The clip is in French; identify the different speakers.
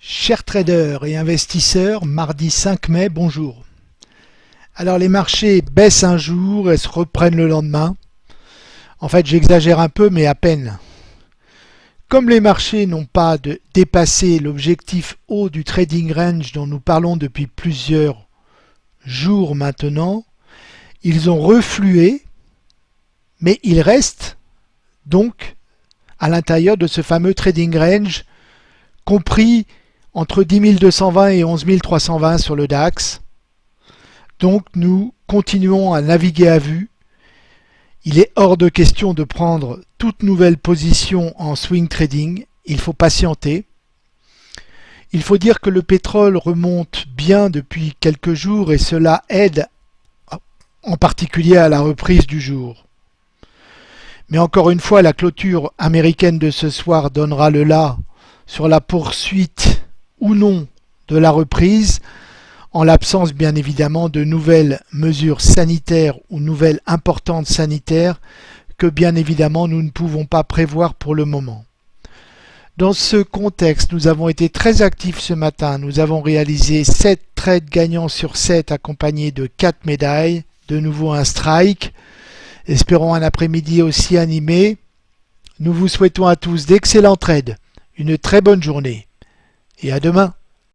Speaker 1: Chers traders et investisseurs, mardi 5 mai, bonjour. Alors les marchés baissent un jour et se reprennent le lendemain. En fait j'exagère un peu mais à peine. Comme les marchés n'ont pas dépassé l'objectif haut du trading range dont nous parlons depuis plusieurs jours maintenant, ils ont reflué mais ils restent donc à l'intérieur de ce fameux trading range compris entre 10 220 et 11 320 sur le DAX. Donc nous continuons à naviguer à vue. Il est hors de question de prendre toute nouvelle position en swing trading. Il faut patienter. Il faut dire que le pétrole remonte bien depuis quelques jours et cela aide en particulier à la reprise du jour. Mais encore une fois, la clôture américaine de ce soir donnera le là sur la poursuite ou non de la reprise, en l'absence bien évidemment de nouvelles mesures sanitaires ou nouvelles importantes sanitaires que bien évidemment nous ne pouvons pas prévoir pour le moment. Dans ce contexte, nous avons été très actifs ce matin. Nous avons réalisé 7 trades gagnants sur 7 accompagnés de 4 médailles, de nouveau un strike. Espérons un après-midi aussi animé. Nous vous souhaitons à tous d'excellents trades, une très bonne journée et à demain.